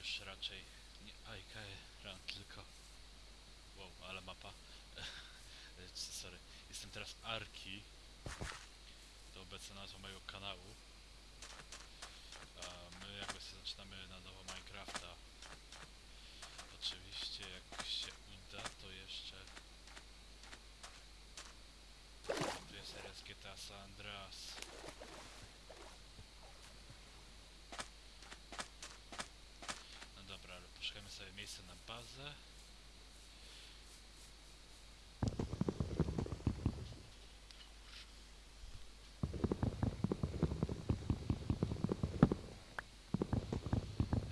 już raczej nie IK Run, tylko... Wow, ale mapa. Sorry. Jestem teraz Arki. To obecna nazwa mojego kanału. A my jakby sobie zaczynamy na nowo Minecrafta. Oczywiście jak się uda, to jeszcze... Tu jest RS GTA San Andreas. No dobra, ale poszukajmy sobie miejsca na bazę.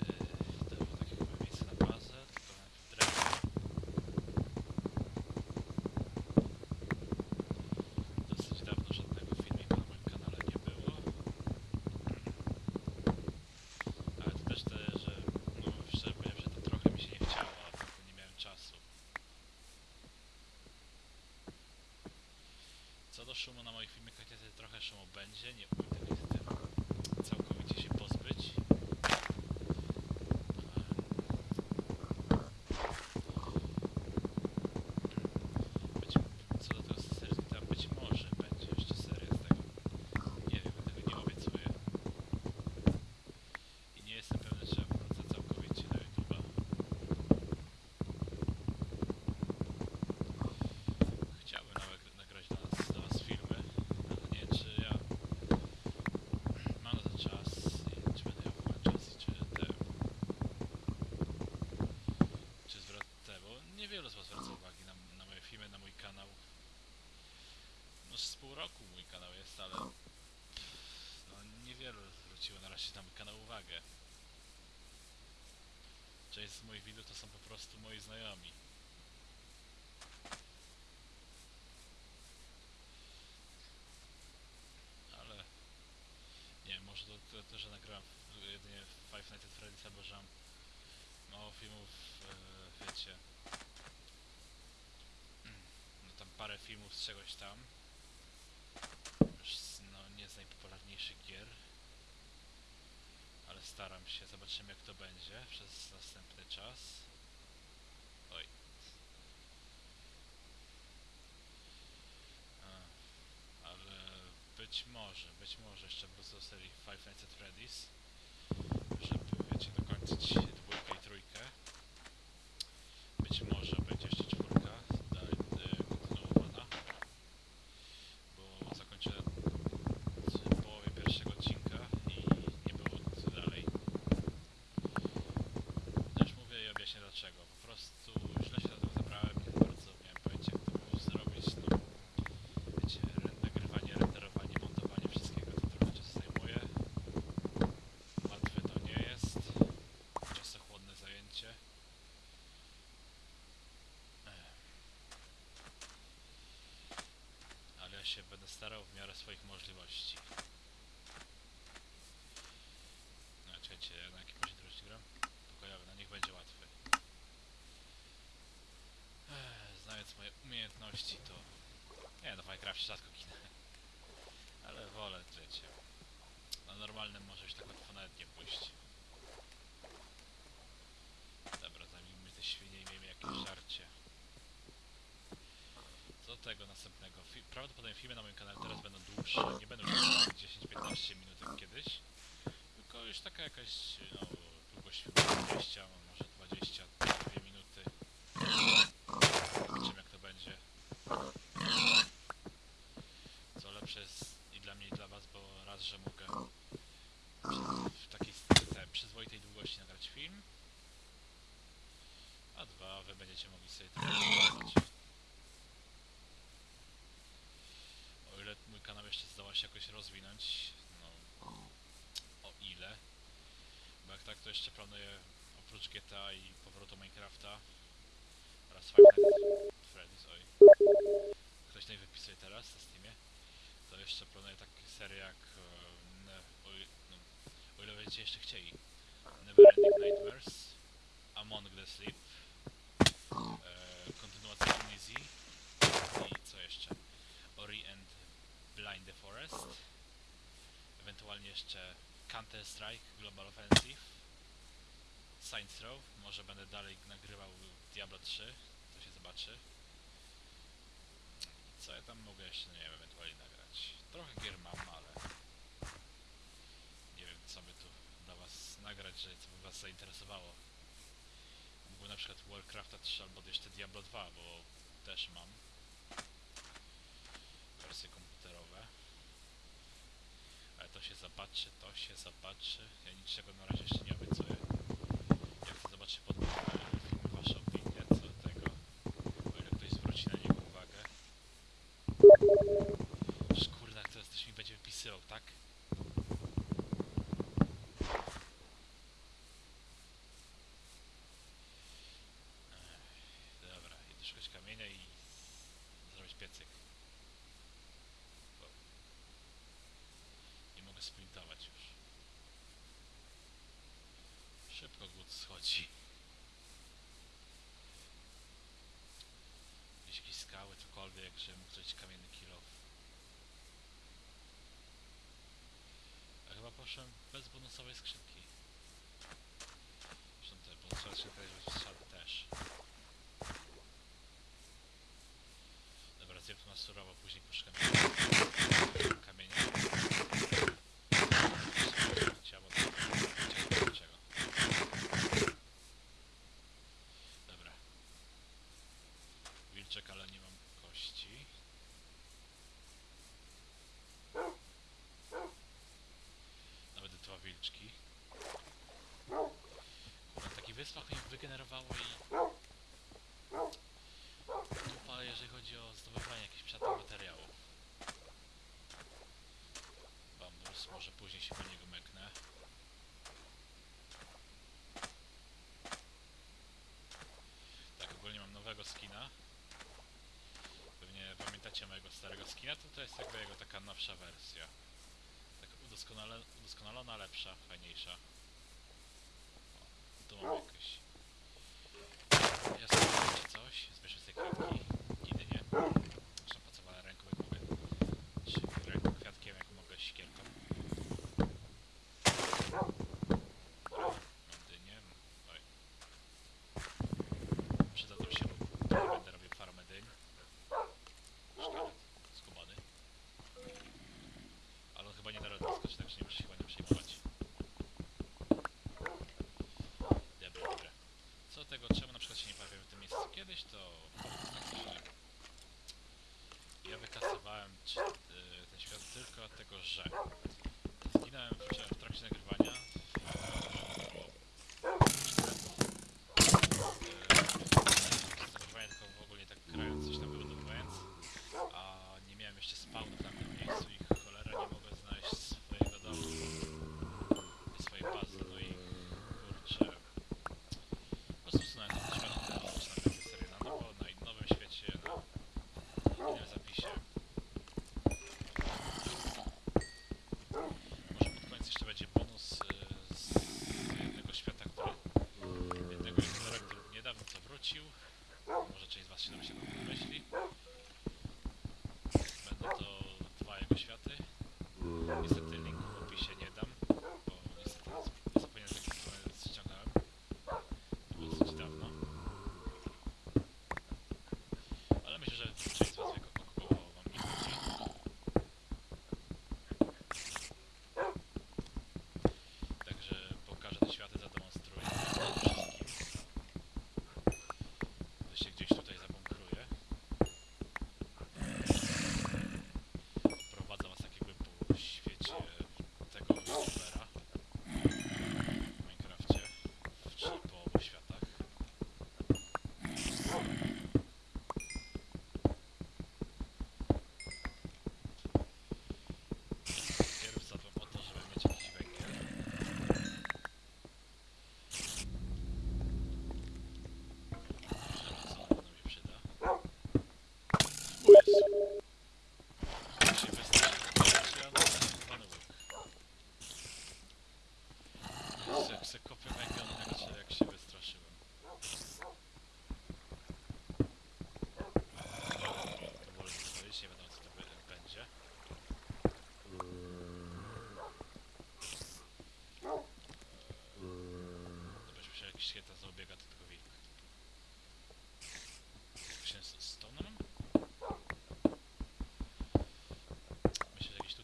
Yy, Dobrze, takie chyba miejsce na bazę, tylko najpierw drewno. Dosyć dawno żadnego filmika na moim kanale nie było. Ale to też te, że no szczerze powiem, że to trochę mi się nie chciało, a potem nie miałem czasu. Co do szumu na moich filmikach, niestety trochę szumu będzie, nie umiem tego niestety całkowicie się pozbyć. Być, co do tego serii tam być może będzie jeszcze seria z tego. Nie wiem, tego nie obiecuję. I nie jestem pewny, czy ja wrócę całkowicie na YouTube'a. Chciałbym nawet nagrać dla nas, dla was filmy, ale nie wiem, czy ja mam na to czas i czy będę miał w ogóle czas i czy te... Czy zwrot te, bo niewielu z was zwraca uwagi na, na moje filmy, na mój kanał. No z pół roku mój kanał jest, ale no, niewielu zwróciło na razie na mój kanał uwagę. Widzów to są po prostu moi znajomi. Ale nie wiem, może to, to, to że nagrałem jedynie Five Nights at Freddy's, albo że mam mało filmów, e, wiecie. No tam parę filmów z czegoś tam. No nie z najpopularniejszych gier. Ale staram się, zobaczymy jak to będzie przez następny czas. Oj. Ale być może, być może jeszcze do serii Five Nights at Freddy's, żeby, wiecie, dokończyć dwójkę i trójkę. Być może będzie jeszcze czwórka dalej e, kontynuowana, bo zakończyłem w połowie pierwszego odcinka i nie było nic dalej. No już mówię i objaśnię dlaczego. Po prostu źle się do tego zabrałem, nie za bardzo miałem pojęcie jak to było zrobić, no wiecie, re- nagrywanie, renderowanie, montowanie wszystkiego to trochę czasu zajmuje. Łatwe to nie jest. Czasochłonne zajęcie. Ech. Ale ja się będę starał w miarę swoich możliwości. No, czekajcie, na jakim poziomie teraz gram? Pokojowy, na niech będzie łatwy. Ech, Znając moje umiejętności, to... Nie, no w Minecrafcie rzadko ginę. Ale wolę, wiecie. Na normalnym może już tak łatwo nawet nie pójść. Dobra, zajmijmy te świnie i miejmy jakieś żarcie. Tego następnego. Fi prawdopodobnie filmy na moim kanale teraz będą dłuższe. Nie będą już 10-15 minut jak kiedyś. Tylko już taka jakaś, no, długość filmu 20, a może 22 minuty. Zobaczymy jak to będzie. Co lepsze jest i dla mnie i dla was, bo raz, że mogę w takiej te, przyzwoitej długości nagrać film, a dwa, wy będziecie mogli sobie to zobaczyć. O ile mój kanał jeszcze zdoła się jakoś rozwinąć, no o ile, bo jak tak to jeszcze planuję oprócz GTA i powrotu Minecrafta. Oraz at Freddy's, oj, ktoś tutaj wypisuje teraz na Steamie, to jeszcze planuję takie serie jak, i- no, o ile będziecie jeszcze chcieli, Neverending Nightmares, Among the Sleep, e, kontynuacja Easy i co jeszcze? Forest, ewentualnie jeszcze Counter Strike, Global Offensive, Science Row, może będę dalej nagrywał Diablo 3, to się zobaczy. Co ja tam mogę jeszcze, nie wiem, ewentualnie nagrać. Trochę gier mam, ale nie wiem co by tu dla was nagrać, że co by was zainteresowało. Mógłbym na przykład Warcrafta 3 albo jeszcze Diablo 2, bo też mam. to się zobaczy, to się zobaczy. Ja niczego na razie jeszcze nie obiecuję. Jak to zobaczy pod e, film waszą opinię co do tego, o ile ktoś zwróci na niego uwagę. chodzi. Jakieś skały, cokolwiek, żeby mógł zrobić kamienny kilof. A chyba poszłem bez bonusowej skrzynki. Zresztą te bonusowe skrzynki też. Dobra, zjem to na surowo, później poszukam. skina. Pewnie pamiętacie mojego starego skina, to to jest jakby jego taka nowsza wersja. Tak udoskonale, udoskonalona, lepsza, fajniejsza. O, tu mam no. jakieś... Coś? Sobie. Nigdy nie.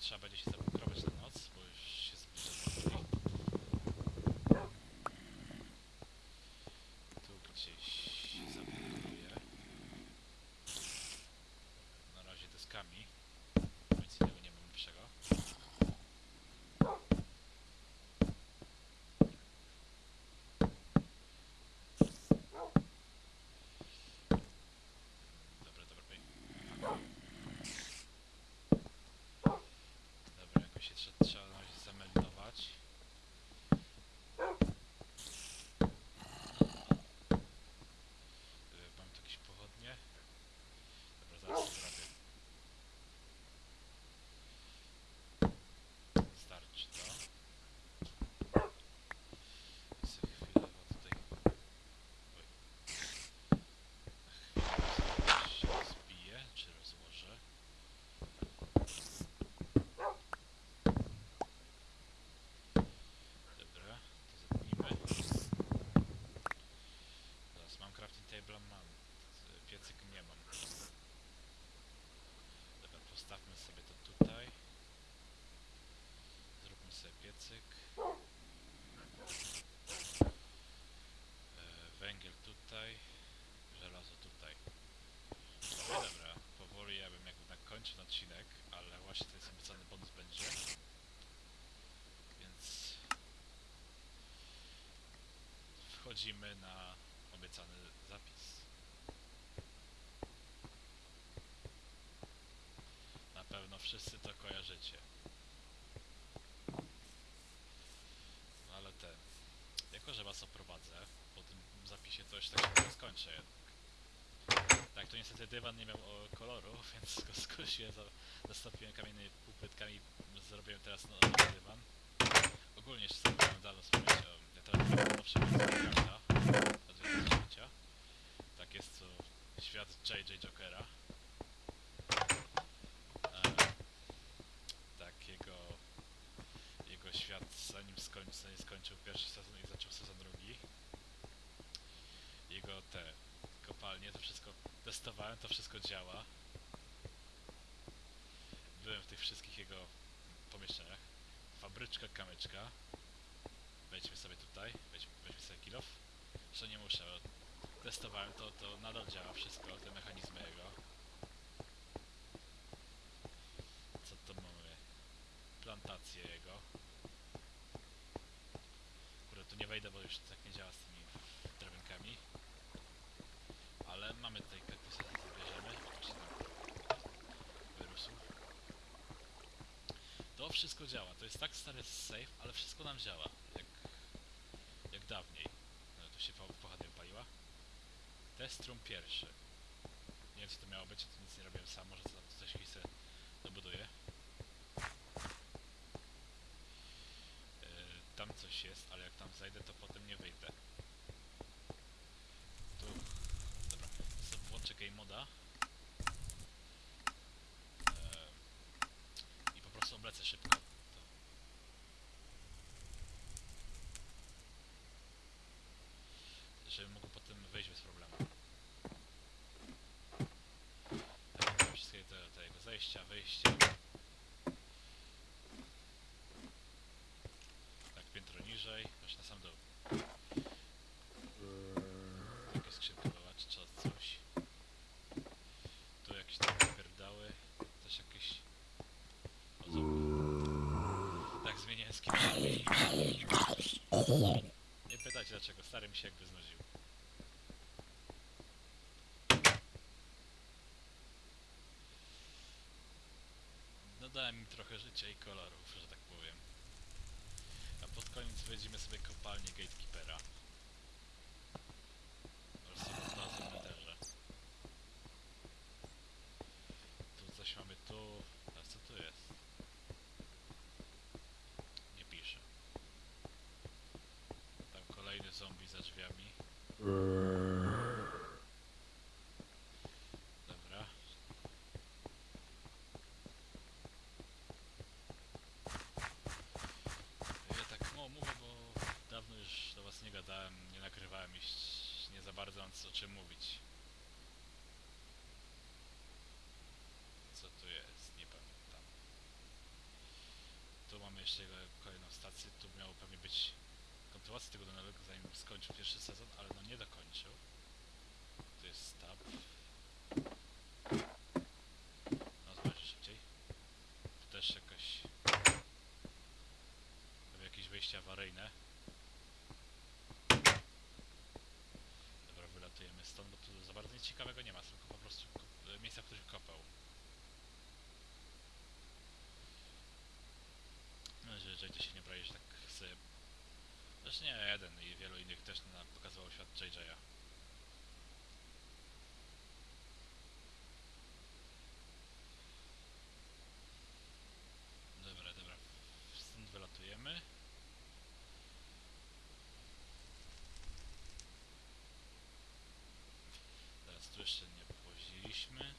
trzeba będzie się zabrać. Wchodzimy na obiecany zapis. Na pewno wszyscy to kojarzycie. No ale ten. Jako, że was oprowadzę, po tym zapisie coś tak nie skończę jednak. Tak, to niestety dywan nie miał koloru, więc go skosiłem, za, zastąpiłem kamiennymi półpłytkami, zrobiłem teraz no- nowy dywan. Ogólnie jeszcze chciałem dawno wspomnieć o... Teraz mam nowsze Minecrafta od 2010. Tak jest to świat JJ Jokera. E, tak, jego... Świat zanim zanim skończył pierwszy sezon i zaczął sezon drugi. Jego te kopalnie, to wszystko testowałem, to wszystko działa. Byłem w tych wszystkich jego pomieszczeniach. Fabryczka, kamyczka. Wejdźmy sobie tutaj, wejdź, weźmy sobie kilof. Jeszcze nie muszę, testowałem to, to nadal działa wszystko, te mechanizmy jego. Co to mamy? Plantację jego. Kurde, tu nie wejdę, bo już tak nie działa z tymi drabinkami. Ale mamy tutaj kaktusy, to bierzemy. Czy tam wyrósł. To wszystko działa. To jest tak stary save, ale wszystko nam działa. Jak, jak dawniej. No, tu się po- pochodnia wypaliła. Test room pierwszy. Nie wiem co to miało być, to nic nie robiłem sam, może coś jakiś sobie dobuduję. Yy, tam coś jest, ale jak tam zajdę, to potem nie wyjdę. Tu, dobra, sobie włączę game moda. Yy, I po prostu oblecę szybko. To. Żeby mógł potem wyjść bez problemu. Tak, wszystkie te, te jego zejścia, wyjścia. Tak, piętro niżej, aż na sam dół. Czy co- coś. Tu jakieś takie pierdały, też jakieś... Tak, zmieniałem kimś. Nie pytajcie dlaczego, stary mi się jakby znudził. Dodałem im trochę życia i kolorów, że tak powiem. A pod koniec wejdziemy sobie kopalnię Gatekeepera. Oraz sobie znalazłem w Netherze. Tu coś mamy A co tu jest? Nie pisze. Tam kolejny zombie za drzwiami. Dobra. Ja tak no, mówię, bo dawno już do was nie gadałem, nie nagrywałem i ś- nie za bardzo mam co o czym mówić. Co tu jest? Nie pamiętam. kolejną stację. Tu miało pewnie być kontynuacja tego tunelu, zanim skończył pierwszy sezon, ale no nie dokończył. To jest stab. No zobaczcie szybciej. Tu też jakoś... Wejście awaryjne. Dobra, wylatujemy stąd, bo tu za bardzo nic ciekawego nie ma, tylko po prostu miejsca, w których kopał. No, że JJ się nie brali, że tak sobie... Zresztą nie jeden i wielu innych też nam pokazywał świat JJ'a. Dobra, dobra. Stąd wylatujemy. Teraz tu jeszcze nie powoźiliśmy.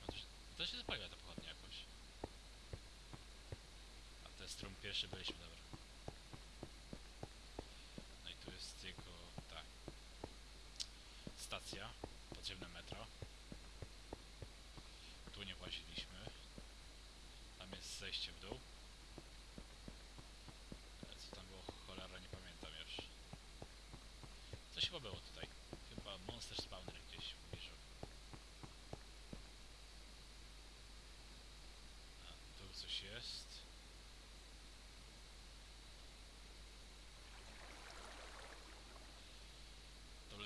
No to, się- to się zapaliła ta pochodnia jakoś. Stron pierwszy byliśmy, dobra. No i tu jest jego ta stacja, podziemne metro. Tu nie właziliśmy. Tam jest zejście w dół. Co tam było cholera nie pamiętam już. Coś chyba było tutaj. Chyba Monster Spawner gdzieś w pobliżu. A tu coś jest. To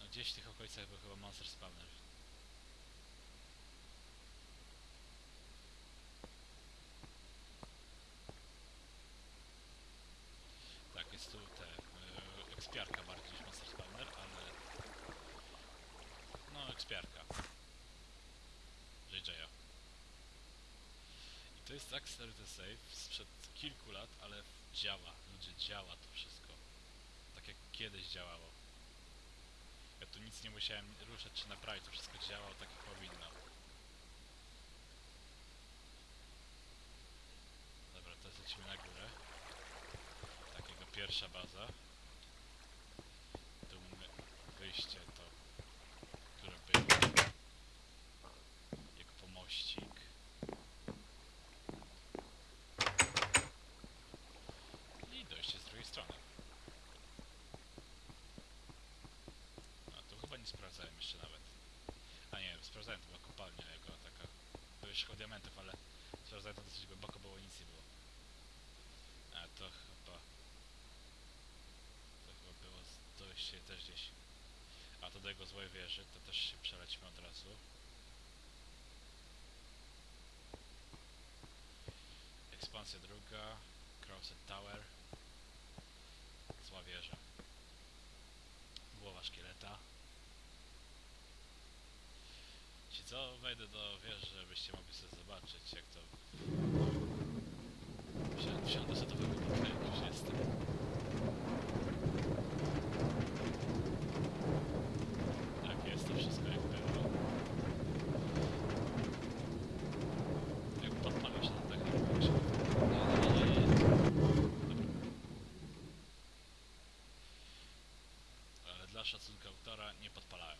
No gdzieś w tych okolicach był chyba Monster Spawner. Tak, jest tu te e, ekspiarka bardziej niż Monster Spawner, ale... No, ekspiarka. JJ'a. I to jest tak stary ten save sprzed kilku lat, ale działa. Ludzie, działa to wszystko. Kiedyś działało. Ja tu nic nie musiałem ruszać czy naprawić, to wszystko działało tak jak powinno. Dobra, teraz lecimy na górę. Tak, jego pierwsza baza. Tu mamy wyjście to, które było. Jego pomościk. I dojście z drugiej strony. A tu chyba nie sprawdzałem jeszcze nawet. A nie, sprawdzałem, to była kopalnia jego taka. Były szkoły diamentów, ale sprawdzałem to dosyć głęboko, bo nic nie było. A to chyba... To chyba było dojście też gdzieś. A to do jego złej wieży, to też się przelecimy od razu. Ci co, wejdę do wieży, żebyście mogli sobie zobaczyć jak to... Wsią- Wsiądę sobie do bunkra, jak już jestem. Tak, jest to wszystko jak było. Jak podpalił się na dach, jak się... Nie, nie, nie, nie. Dobra. Ale dla szacunku autora nie podpalałem.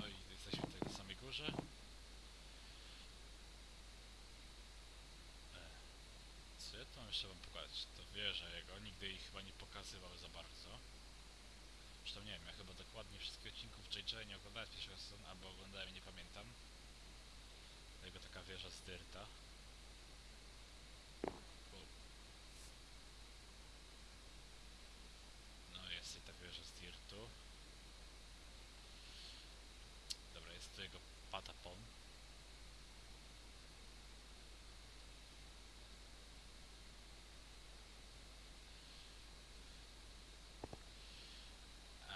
No i jesteśmy tutaj na samej górze. E, Jeszcze wam pokazać? To wieża jego, nigdy jej chyba nie pokazywał za bardzo. Zresztą nie wiem, ja chyba dokładnie wszystkich odcinków JJ nie oglądałem z pierwszego sezonu, albo oglądałem i nie pamiętam. Jego taka wieża z dyrta. U. No jest i ta wieża z dirtu. Dobra, jest tu jego patapon.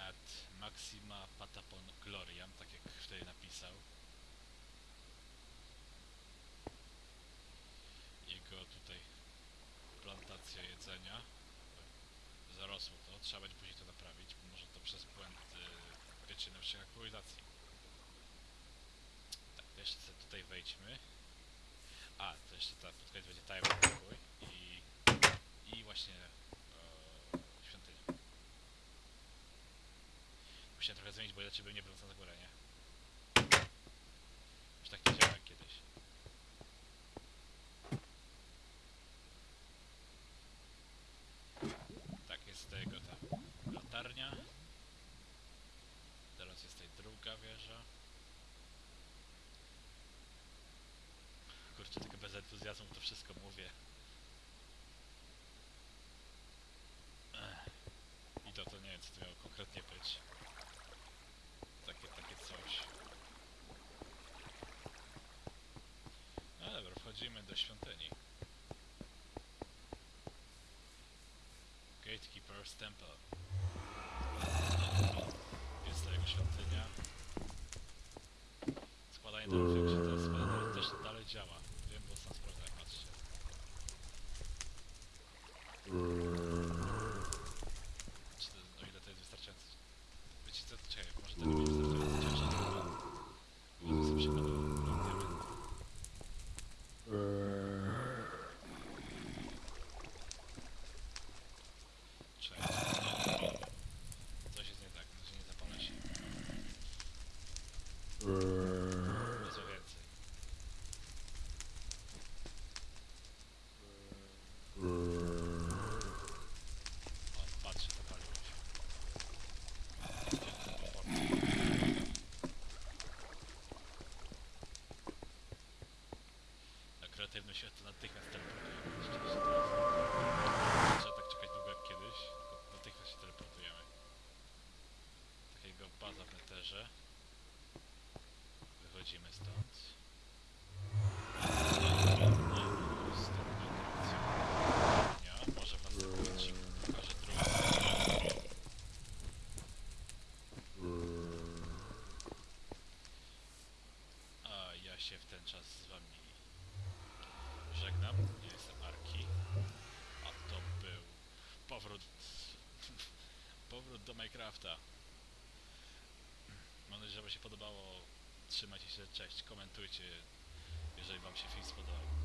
Ad Maxima Patapon Gloriam, tak jak wtedy napisał. Jego tutaj plantacja jedzenia. Zarosło to, trzeba będzie później to naprawić, bo może to przez błęd yy, naszych aktualizacji. Tak, to jeszcze sobie tutaj wejdźmy. A, to jeszcze ta pod koniec będzie tajemny pokój i, i właśnie e, świątynia. Musiałem trochę zmienić, bo inaczej bym nie był na górę, nie? druga wieża. Kurczę, tylko bez entuzjazmu to wszystko mówię. Ech. I to, to nie wiem, co to miało konkretnie być. Takie, takie coś. No dobra, wchodzimy do świątyni. Gatekeeper's Temple. pozytywność natychmiast teleportuje. Minecrafta. Mam nadzieję, że Wam się podobało. Trzymajcie się, cześć, komentujcie, jeżeli Wam się film spodobał.